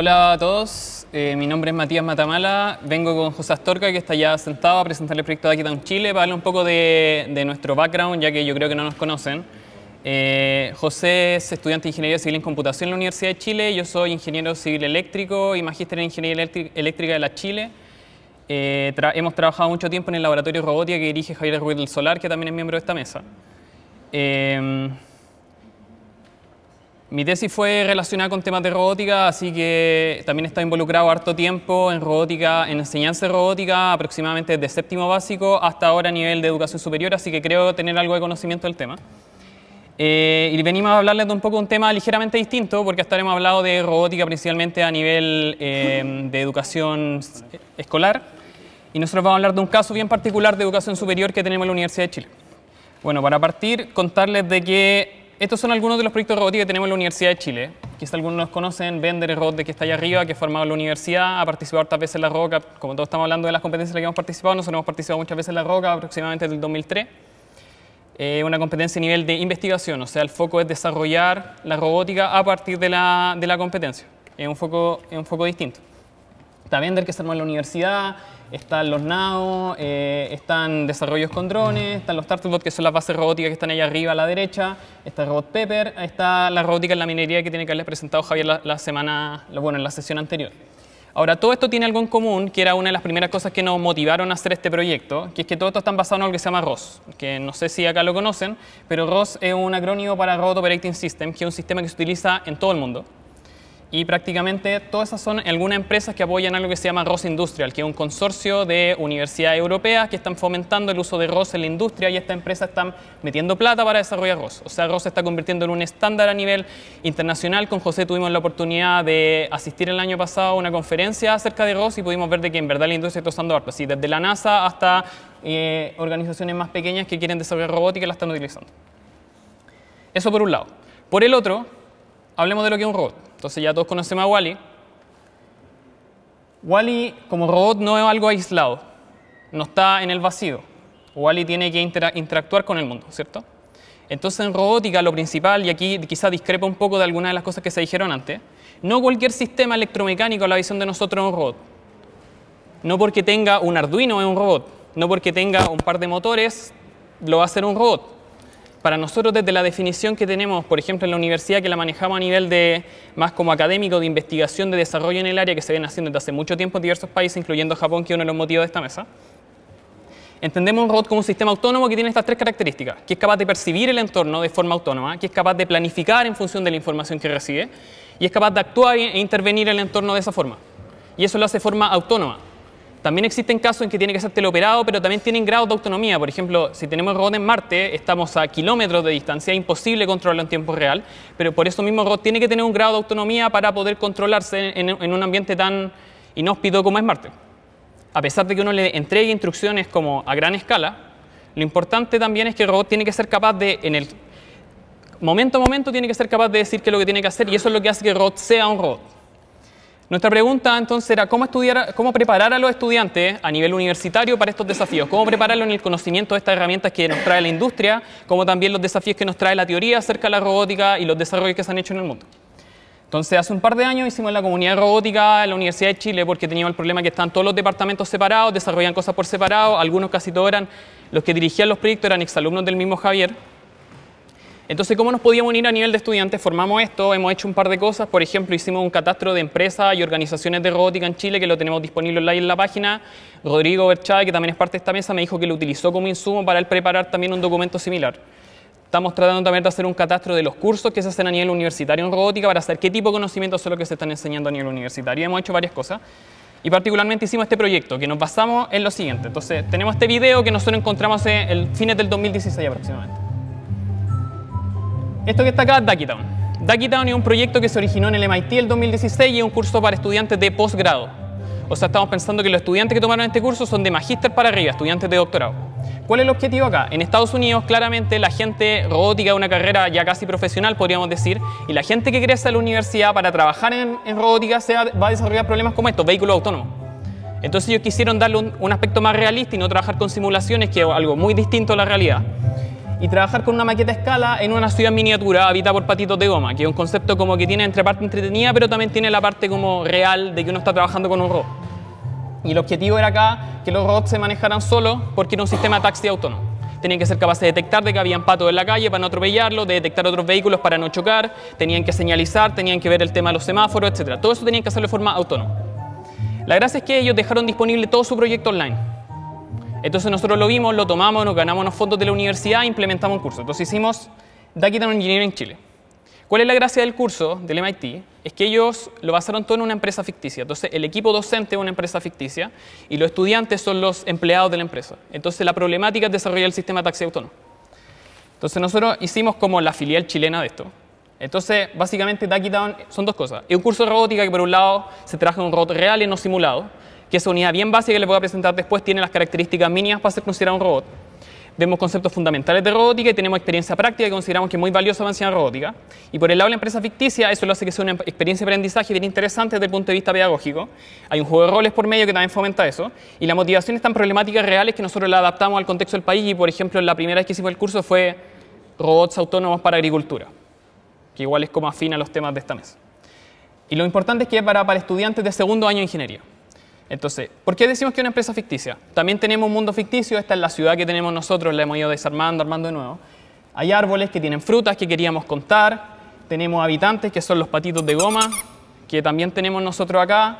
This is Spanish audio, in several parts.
Hola a todos, eh, mi nombre es Matías Matamala, vengo con José Astorca que está ya sentado a presentar el proyecto de Aquitown Chile para hablar un poco de, de, nuestro background ya que yo creo que no nos conocen. Eh, José es estudiante de Ingeniería Civil en Computación en la Universidad de Chile, yo soy ingeniero civil eléctrico y magíster en Ingeniería Eléctrica de la Chile. Eh, tra hemos trabajado mucho tiempo en el laboratorio robótica que dirige Javier Ruiz del Solar, que también es miembro de esta mesa. Mi tesis fue relacionada con temas de robótica, así que también he estado involucrado harto tiempo en robótica, en enseñanza de robótica, aproximadamente desde séptimo básico hasta ahora a nivel de educación superior, así que creo tener algo de conocimiento del tema. Eh, y venimos a hablarles de un poco un tema ligeramente distinto, porque hasta ahora hemos hablado de robótica principalmente a nivel eh, de educación escolar, y nosotros vamos a hablar de un caso bien particular de educación superior que tenemos en la Universidad de Chile. Bueno, para partir, contarles de que estos son algunos de los proyectos de robótica que tenemos en la Universidad de Chile. Quizás algunos los conocen, Bender, el robot de que está allá arriba, que ha formado la universidad, ha participado hartas veces en la ROCA, como todos estamos hablando de las competencias en las que hemos participado, nosotros hemos participado muchas veces en la ROCA, aproximadamente desde el 2003. Eh, una competencia a nivel de investigación, o sea, el foco es desarrollar la robótica a partir de la, de la competencia. Es un, foco, es un foco distinto. Está Bender, que se armó en la universidad, están los NAO, eh, están desarrollos con drones, están los Turtlebot, que son las bases robóticas que están ahí arriba a la derecha, está el robot Pepper, está la robótica en la minería que tiene que haberles presentado Javier la, la semana, bueno, en la sesión anterior. Ahora, todo esto tiene algo en común, que era una de las primeras cosas que nos motivaron a hacer este proyecto, que es que todo esto está basado en algo que se llama ROS, que no sé si acá lo conocen, pero ROS es un acrónimo para Robot Operating System, que es un sistema que se utiliza en todo el mundo y prácticamente todas esas son algunas empresas que apoyan algo que se llama ROS Industrial, que es un consorcio de universidades europeas que están fomentando el uso de ROS en la industria y estas empresas están metiendo plata para desarrollar ROS. O sea, ROS se está convirtiendo en un estándar a nivel internacional. Con José tuvimos la oportunidad de asistir el año pasado a una conferencia acerca de ROS y pudimos ver de que en verdad la industria está usando harto, así desde la NASA hasta eh, organizaciones más pequeñas que quieren desarrollar robótica la están utilizando. Eso por un lado. Por el otro, hablemos de lo que es un robot. Entonces ya todos conocemos a Wally. Wally como robot no es algo aislado, no está en el vacío. Wally tiene que interactuar con el mundo, ¿cierto? Entonces en robótica lo principal, y aquí quizá discrepa un poco de algunas de las cosas que se dijeron antes, no cualquier sistema electromecánico a la visión de nosotros es un robot. No porque tenga un Arduino es un robot, no porque tenga un par de motores lo va a hacer un robot para nosotros desde la definición que tenemos, por ejemplo, en la universidad, que la manejamos a nivel de más como académico, de investigación, de desarrollo en el área, que se viene haciendo desde hace mucho tiempo en diversos países, incluyendo Japón, que es uno de los motivos de esta mesa, entendemos un robot como un sistema autónomo que tiene estas tres características, que es capaz de percibir el entorno de forma autónoma, que es capaz de planificar en función de la información que recibe, y es capaz de actuar e intervenir en el entorno de esa forma. Y eso lo hace de forma autónoma. También existen casos en que tiene que ser teleoperado, pero también tienen grados de autonomía. Por ejemplo, si tenemos robot en Marte, estamos a kilómetros de distancia, es imposible controlarlo en tiempo real, pero por eso mismo el robot tiene que tener un grado de autonomía para poder controlarse en, un ambiente tan inhóspito como es Marte. A pesar de que uno le entregue instrucciones como a gran escala, lo importante también es que el robot tiene que ser capaz de, en el momento a momento, tiene que ser capaz de decir qué es lo que tiene que hacer y eso es lo que hace que el robot sea un robot. Nuestra pregunta entonces era cómo, preparar a los estudiantes a nivel universitario para estos desafíos, cómo prepararlos en el conocimiento de estas herramientas que nos trae la industria, como también los desafíos que nos trae la teoría acerca de la robótica y los desarrollos que se han hecho en el mundo. Entonces, hace un par de años hicimos la comunidad robótica en la Universidad de Chile porque teníamos el problema que están todos los departamentos separados, desarrollan cosas por separado, algunos casi todos eran, los que dirigían los proyectos eran exalumnos del mismo Javier, entonces, ¿cómo nos podíamos unir a nivel de estudiantes? Formamos esto, hemos hecho un par de cosas. Por ejemplo, hicimos un catastro de empresas y organizaciones de robótica en Chile que lo tenemos disponible online en la página. Rodrigo Berchay, que también es parte de esta mesa, me dijo que lo utilizó como insumo para él preparar también un documento similar. Estamos tratando también de hacer un catastro de los cursos que se hacen a nivel universitario en robótica para saber qué tipo de conocimientos son los que se están enseñando a nivel universitario. Hemos hecho varias cosas. Y particularmente hicimos este proyecto, que nos basamos en lo siguiente. Entonces, tenemos este video que nosotros encontramos en el fines del 2016 aproximadamente. Esto que está acá es Duckytown. Duckytown es un proyecto que se originó en el MIT el 2016 y es un curso para estudiantes de posgrado. O sea, estamos pensando que los estudiantes que tomaron este curso son de magíster para arriba, estudiantes de doctorado. ¿Cuál es el objetivo acá? En Estados Unidos, claramente, la gente robótica es una carrera ya casi profesional, podríamos decir, y la gente que crece a la universidad para trabajar en, robótica se va, a desarrollar problemas como estos, vehículos autónomos. Entonces ellos quisieron darle un, un aspecto más realista y no trabajar con simulaciones, que es algo muy distinto a la realidad. Y trabajar con una maqueta a escala en una ciudad miniatura habitada por patitos de goma, que es un concepto como que tiene entre parte entretenida, pero también tiene la parte como real de que uno está trabajando con un robot. Y el objetivo era acá que los robots se manejaran solos porque era un sistema taxi autónomo. Tenían que ser capaces de detectar de que habían patos en la calle para no atropellarlo, de detectar otros vehículos para no chocar, tenían que señalizar, tenían que ver el tema de los semáforos, etc. Todo eso tenían que hacerlo de forma autónoma. La gracia es que ellos dejaron disponible todo su proyecto online. Entonces nosotros lo vimos, lo tomamos, nos ganamos unos fondos de la universidad e implementamos un curso. Entonces hicimos Duckytown Engineering Chile. ¿Cuál es la gracia del curso del MIT? Es que ellos lo basaron todo en una empresa ficticia. Entonces el equipo docente es una empresa ficticia y los estudiantes son los empleados de la empresa. Entonces la problemática es desarrollar el sistema de taxi autónomo. Entonces nosotros hicimos como la filial chilena de esto. Entonces, básicamente, Duckytown son dos cosas. Es un curso de robótica que, por un lado, se trabaja en un robot real y no simulado, que esa unidad bien básica que les voy a presentar después tiene las características mínimas para ser considerado un robot. Vemos conceptos fundamentales de robótica y tenemos experiencia práctica que consideramos que es muy valiosa para enseñar robótica. Y por el lado de la empresa ficticia, eso lo hace que sea una experiencia de aprendizaje bien interesante desde el punto de vista pedagógico. Hay un juego de roles por medio que también fomenta eso. Y la motivación es tan problemáticas reales que nosotros la adaptamos al contexto del país. Y, por ejemplo, la primera vez que hicimos el curso fue robots autónomos para agricultura que igual es como afina los temas de esta mesa. Y lo importante es que es para, para estudiantes de segundo año de ingeniería. Entonces, ¿por qué decimos que es una empresa ficticia? También tenemos un mundo ficticio, esta es la ciudad que tenemos nosotros, la hemos ido desarmando, armando de nuevo. Hay árboles que tienen frutas que queríamos contar, tenemos habitantes que son los patitos de goma, que también tenemos nosotros acá.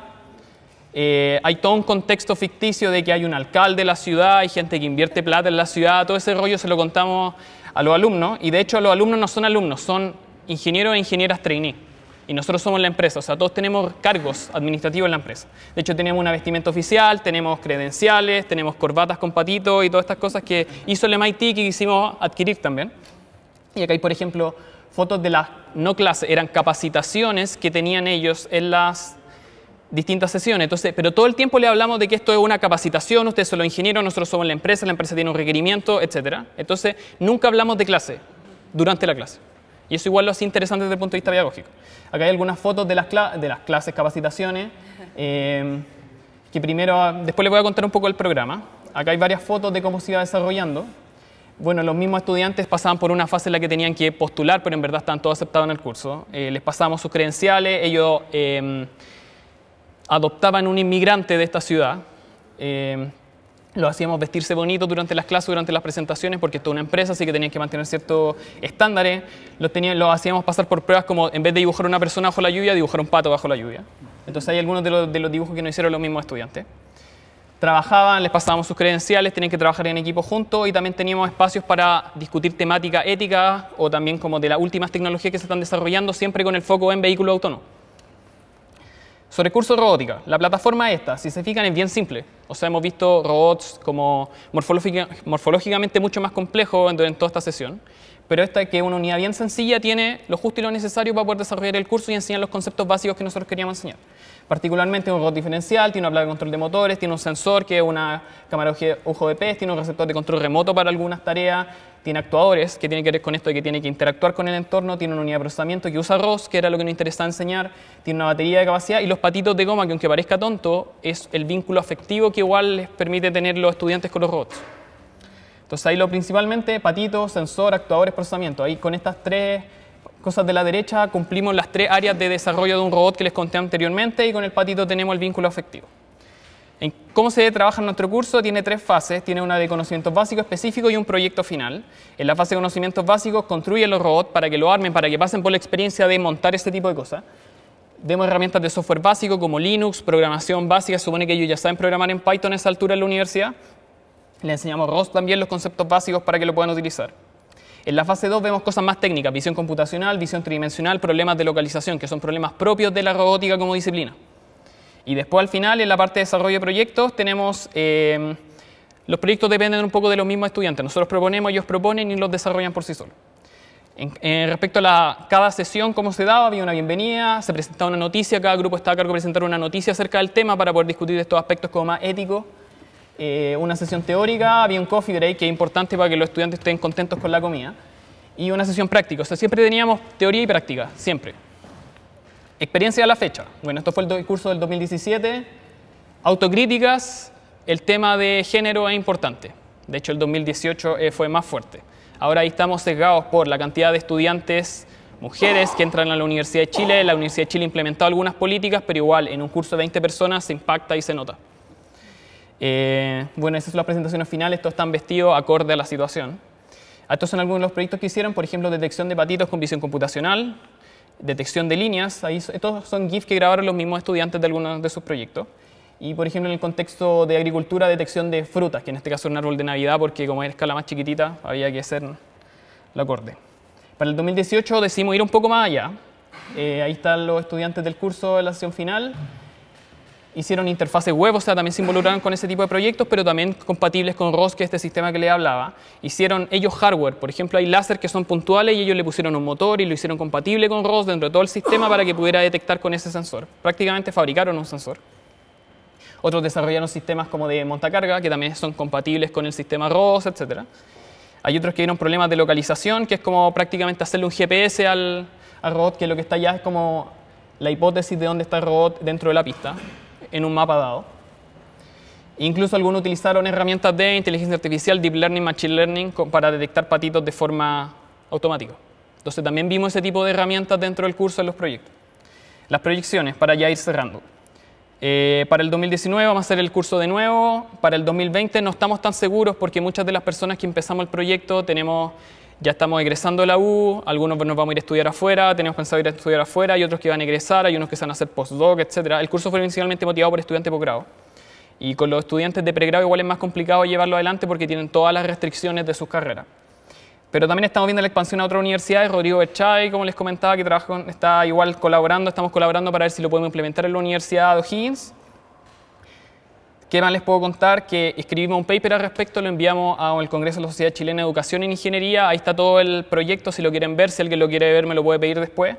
Eh, hay todo un contexto ficticio de que hay un alcalde de la ciudad, hay gente que invierte plata en la ciudad, todo ese rollo se lo contamos a los alumnos y de hecho los alumnos no son alumnos, son ingenieros e ingenieras trainee. Y nosotros somos la empresa, o sea, todos tenemos cargos administrativos en la empresa. De hecho, tenemos una vestimenta oficial, tenemos credenciales, tenemos corbatas con patitos y todas estas cosas que hizo el MIT que quisimos adquirir también. Y acá hay, por ejemplo, fotos de las no clases, eran capacitaciones que tenían ellos en las distintas sesiones. Entonces, pero todo el tiempo le hablamos de que esto es una capacitación, ustedes son los ingenieros, nosotros somos la empresa, la empresa tiene un requerimiento, etc. Entonces, nunca hablamos de clase durante la clase. Y eso igual lo hace interesante desde el punto de vista pedagógico. Acá hay algunas fotos de las, de las clases, capacitaciones, eh, que primero, después les voy a contar un poco el programa. Acá hay varias fotos de cómo se iba desarrollando. Bueno, los mismos estudiantes pasaban por una fase en la que tenían que postular, pero en verdad estaban todos aceptados en el curso. Eh, les pasábamos sus credenciales, ellos eh, adoptaban un inmigrante de esta ciudad lo hacíamos vestirse bonito durante las clases, durante las presentaciones, porque esto es una empresa, así que tenían que mantener ciertos estándares. Los, lo hacíamos pasar por pruebas como, en vez de dibujar una persona bajo la lluvia, dibujar un pato bajo la lluvia. Entonces hay algunos de los, los dibujos que no hicieron los mismos estudiantes. Trabajaban, les pasábamos sus credenciales, tenían que trabajar en equipo juntos y también teníamos espacios para discutir temática ética o también como de las últimas tecnologías que se están desarrollando, siempre con el foco en vehículos autónomos. Sobre curso de robótica, la plataforma esta, si se fijan, es bien simple. O sea, hemos visto robots como morfológicamente mucho más complejos en toda esta sesión. Pero esta que es una unidad bien sencilla tiene lo justo y lo necesario para poder desarrollar el curso y enseñar los conceptos básicos que nosotros queríamos enseñar. Particularmente un robot diferencial, tiene una placa de control de motores, tiene un sensor que es una cámara ojo de pez, tiene un receptor de control remoto para algunas tareas, tiene actuadores, que tiene que ver con esto de que tiene que interactuar con el entorno, tiene una unidad de procesamiento que usa ROS, que era lo que nos interesaba enseñar, tiene una batería de capacidad y los patitos de goma, que aunque parezca tonto, es el vínculo afectivo que igual les permite tener los estudiantes con los robots. Entonces ahí lo principalmente, patitos, sensor, actuadores, procesamiento. Ahí con estas tres cosas de la derecha cumplimos las tres áreas de desarrollo de un robot que les conté anteriormente y con el patito tenemos el vínculo afectivo. En cómo se trabaja en nuestro curso tiene tres fases, tiene una de conocimientos básicos específicos y un proyecto final. En la fase de conocimientos básicos construye los robots para que lo armen, para que pasen por la experiencia de montar este tipo de cosas. Demos herramientas de software básico como Linux, programación básica, supone que ellos ya saben programar en Python a esa altura en la universidad. Le enseñamos ROS también los conceptos básicos para que lo puedan utilizar. En la fase 2 vemos cosas más técnicas, visión computacional, visión tridimensional, problemas de localización, que son problemas propios de la robótica como disciplina. Y después al final, en la parte de desarrollo de proyectos, tenemos... Eh, los proyectos dependen un poco de los mismos estudiantes. Nosotros proponemos, ellos proponen y los desarrollan por sí solos. En, respecto a cada sesión, cómo se daba, había una bienvenida, se presentaba una noticia, cada grupo estaba a cargo de presentar una noticia acerca del tema para poder discutir estos aspectos como más éticos. Eh, una sesión teórica, había un coffee break que es importante para que los estudiantes estén contentos con la comida. Y una sesión práctica, o sea, siempre teníamos teoría y práctica, siempre. Experiencia a la fecha. Bueno, esto fue el curso del 2017. Autocríticas, el tema de género es importante. De hecho, el 2018 eh, fue más fuerte. Ahora ahí estamos sesgados por la cantidad de estudiantes mujeres que entran a la Universidad de Chile. La Universidad de Chile ha implementado algunas políticas, pero igual en un curso de 20 personas se impacta y se nota. Eh, bueno, esas son las presentaciones finales, todos están vestidos acorde a la situación. Estos son algunos de los proyectos que hicieron, por ejemplo, detección de patitos con visión computacional, detección de líneas, ahí, estos son GIFs que grabaron los mismos estudiantes de algunos de sus proyectos. Y, por ejemplo, en el contexto de agricultura, detección de frutas, que en este caso es un árbol de Navidad, porque como es escala más chiquitita, había que hacer la acorde. Para el 2018 decidimos ir un poco más allá. Eh, ahí están los estudiantes del curso de la sesión final. Hicieron interfaces web, o sea, también se involucraron con ese tipo de proyectos, pero también compatibles con ROS, que es este sistema que le hablaba. Hicieron ellos hardware, por ejemplo, hay láser que son puntuales y ellos le pusieron un motor y lo hicieron compatible con ROS dentro de todo el sistema para que pudiera detectar con ese sensor. Prácticamente fabricaron un sensor. Otros desarrollaron sistemas como de montacarga, que también son compatibles con el sistema ROS, etcétera. Hay otros que vieron problemas de localización, que es como prácticamente hacerle un GPS al, robot, que lo que está allá es como la hipótesis de dónde está el robot dentro de la pista, en un mapa dado. Incluso algunos utilizaron herramientas de inteligencia artificial, deep learning, machine learning, para detectar patitos de forma automática. Entonces también vimos ese tipo de herramientas dentro del curso en los proyectos. Las proyecciones, para ya ir cerrando. Eh, para el 2019 vamos a hacer el curso de nuevo. Para el 2020 no estamos tan seguros porque muchas de las personas que empezamos el proyecto tenemos, ya estamos egresando de la U, algunos nos vamos a ir a estudiar afuera, tenemos pensado ir a estudiar afuera, hay otros que van a egresar, hay unos que se van a hacer postdoc, etc. El curso fue inicialmente motivado por estudiantes de posgrado. Y con los estudiantes de pregrado igual es más complicado llevarlo adelante porque tienen todas las restricciones de sus carreras. Pero también estamos viendo la expansión a otras universidades. Rodrigo Berchay, como les comentaba, que trabaja está igual colaborando, estamos colaborando para ver si lo podemos implementar en la Universidad de O'Higgins. ¿Qué más les puedo contar? Que escribimos un paper al respecto, lo enviamos al Congreso de la Sociedad Chilena de Educación e Ingeniería. Ahí está todo el proyecto, si lo quieren ver, si alguien lo quiere ver me lo puede pedir después.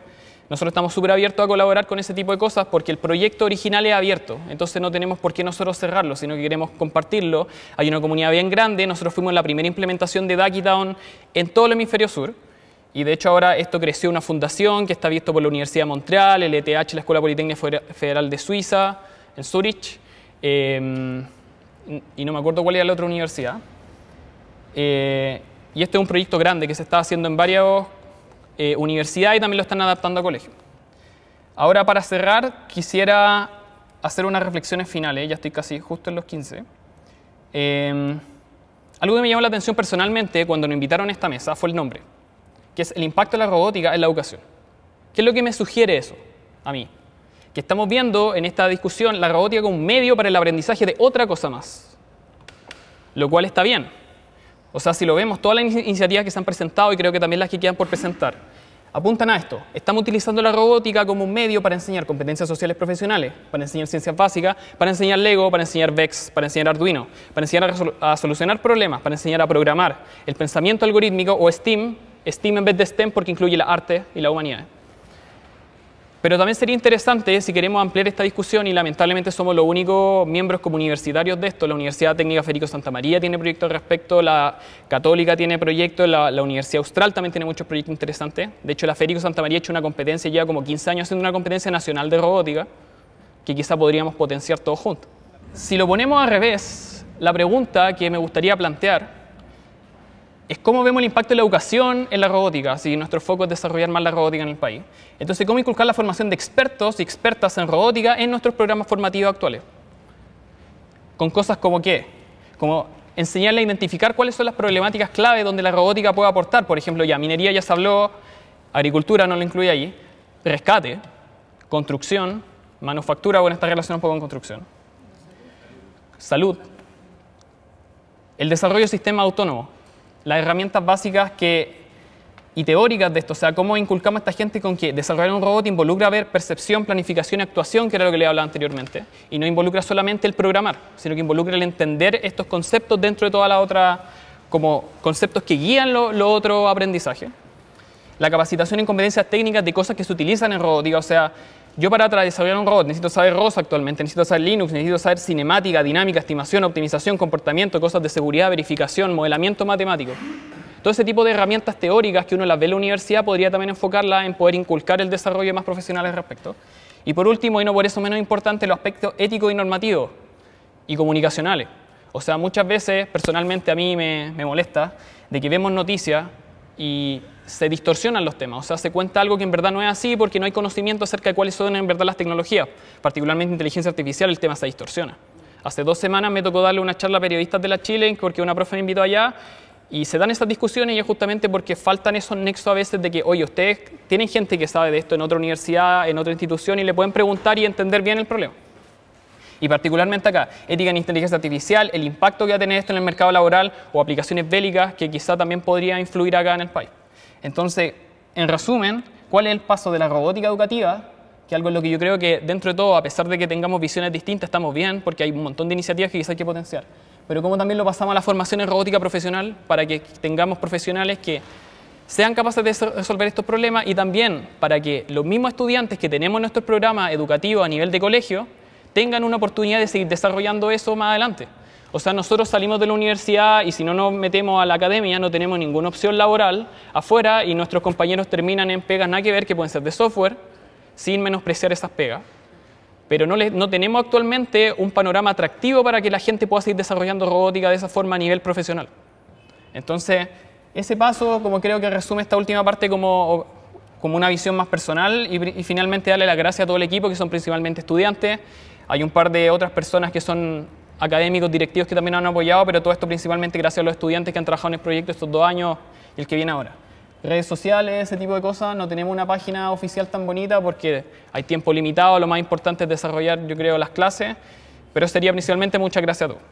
Nosotros estamos súper abiertos a colaborar con ese tipo de cosas porque el proyecto original es abierto, entonces no tenemos por qué nosotros cerrarlo, sino que queremos compartirlo. Hay una comunidad bien grande, nosotros fuimos la primera implementación de Down en todo el hemisferio sur. Y de hecho ahora esto creció una fundación que está abierto por la Universidad de Montreal, el ETH, la Escuela Politécnica Federal de Suiza, en Zurich, em, y no me acuerdo cuál era la otra universidad. Eh, y este es un proyecto grande que se está haciendo en varios eh, universidad y también lo están adaptando a colegio. Ahora para cerrar quisiera hacer unas reflexiones finales, ya estoy casi justo en los 15. Em, algo que me llamó la atención personalmente cuando nos invitaron a esta mesa fue el nombre, que es el impacto de la robótica en la educación. ¿Qué es lo que me sugiere eso a mí? Que estamos viendo en esta discusión la robótica como un medio para el aprendizaje de otra cosa más, lo cual está bien. O sea, si lo vemos, todas las iniciativas que se han presentado y creo que también las que quedan por presentar, apuntan a esto. Estamos utilizando la robótica como un medio para enseñar competencias sociales profesionales, para enseñar ciencias básicas, para enseñar Lego, para enseñar VEX, para enseñar Arduino, para enseñar a, solucionar problemas, para enseñar a programar, el pensamiento algorítmico o STEAM, STEAM en vez de STEM porque incluye la arte y la humanidad. Pero también sería interesante si queremos ampliar esta discusión y lamentablemente somos los únicos miembros como universitarios de esto. La Universidad Técnica Federico Santa María tiene proyectos al respecto, la Católica tiene proyectos, la, Universidad Austral también tiene muchos proyectos interesantes. De hecho, la Federico Santa María ha hecho una competencia, lleva como 15 años haciendo una competencia nacional de robótica que quizá podríamos potenciar todos juntos. Si lo ponemos al revés, la pregunta que me gustaría plantear es cómo vemos el impacto de la educación en la robótica, si nuestro foco es desarrollar más la robótica en el país. Entonces, cómo inculcar la formación de expertos y expertas en robótica en nuestros programas formativos actuales. Con cosas como qué? Como enseñarle a identificar cuáles son las problemáticas clave donde la robótica puede aportar. Por ejemplo, ya minería ya se habló, agricultura no lo incluye allí, rescate, construcción, manufactura, bueno, esta relación un poco con construcción, salud, el desarrollo de sistemas autónomos las herramientas básicas que, y teóricas de esto, o sea, cómo inculcamos a esta gente con que desarrollar un robot involucra ver percepción, planificación y actuación, que era lo que le hablaba anteriormente, y no involucra solamente el programar, sino que involucra el entender estos conceptos dentro de toda la otra, como conceptos que guían lo, lo otro aprendizaje. La capacitación en competencias técnicas de cosas que se utilizan en robótica, o sea, yo para desarrollar un robot necesito saber ROS actualmente, necesito saber Linux, necesito saber cinemática, dinámica, estimación, optimización, comportamiento, cosas de seguridad, verificación, modelamiento matemático. Todo ese tipo de herramientas teóricas que uno las ve en la universidad podría también enfocarla en poder inculcar el desarrollo más profesional al respecto. Y por último, y no por eso menos importante, los aspectos éticos y normativos y comunicacionales. O sea, muchas veces, personalmente a mí me, me molesta, de que vemos noticias y se distorsionan los temas, o sea, se cuenta algo que en verdad no es así porque no hay conocimiento acerca de cuáles son en verdad las tecnologías, particularmente inteligencia artificial, el tema se distorsiona. Hace dos semanas me tocó darle una charla a periodistas de la Chile porque una profe me invitó allá y se dan esas discusiones y es justamente porque faltan esos nexos a veces de que, oye, ustedes tienen gente que sabe de esto en otra universidad, en otra institución y le pueden preguntar y entender bien el problema. Y particularmente acá, ética en inteligencia artificial, el impacto que va a tener esto en el mercado laboral o aplicaciones bélicas que quizá también podría influir acá en el país. Entonces, en resumen, ¿cuál es el paso de la robótica educativa? Que algo en lo que yo creo que dentro de todo, a pesar de que tengamos visiones distintas, estamos bien porque hay un montón de iniciativas que quizá hay que potenciar. Pero cómo también lo pasamos a la formación en robótica profesional para que tengamos profesionales que sean capaces de resolver estos problemas y también para que los mismos estudiantes que tenemos en nuestro programa educativo a nivel de colegio tengan una oportunidad de seguir desarrollando eso más adelante. O sea, nosotros salimos de la universidad y si no nos metemos a la academia no tenemos ninguna opción laboral afuera y nuestros compañeros terminan en pegas nada que ver que pueden ser de software sin menospreciar esas pegas. Pero no, no tenemos actualmente un panorama atractivo para que la gente pueda seguir desarrollando robótica de esa forma a nivel profesional. Entonces, ese paso, como creo que resume esta última parte como, como una visión más personal y, y finalmente darle las gracias a todo el equipo que son principalmente estudiantes. Hay un par de otras personas que son académicos, directivos que también han apoyado, pero todo esto principalmente gracias a los estudiantes que han trabajado en el proyecto estos dos años y el que viene ahora. Redes sociales, ese tipo de cosas, no tenemos una página oficial tan bonita porque hay tiempo limitado, lo más importante es desarrollar, yo creo, las clases, pero sería principalmente muchas gracias a todos.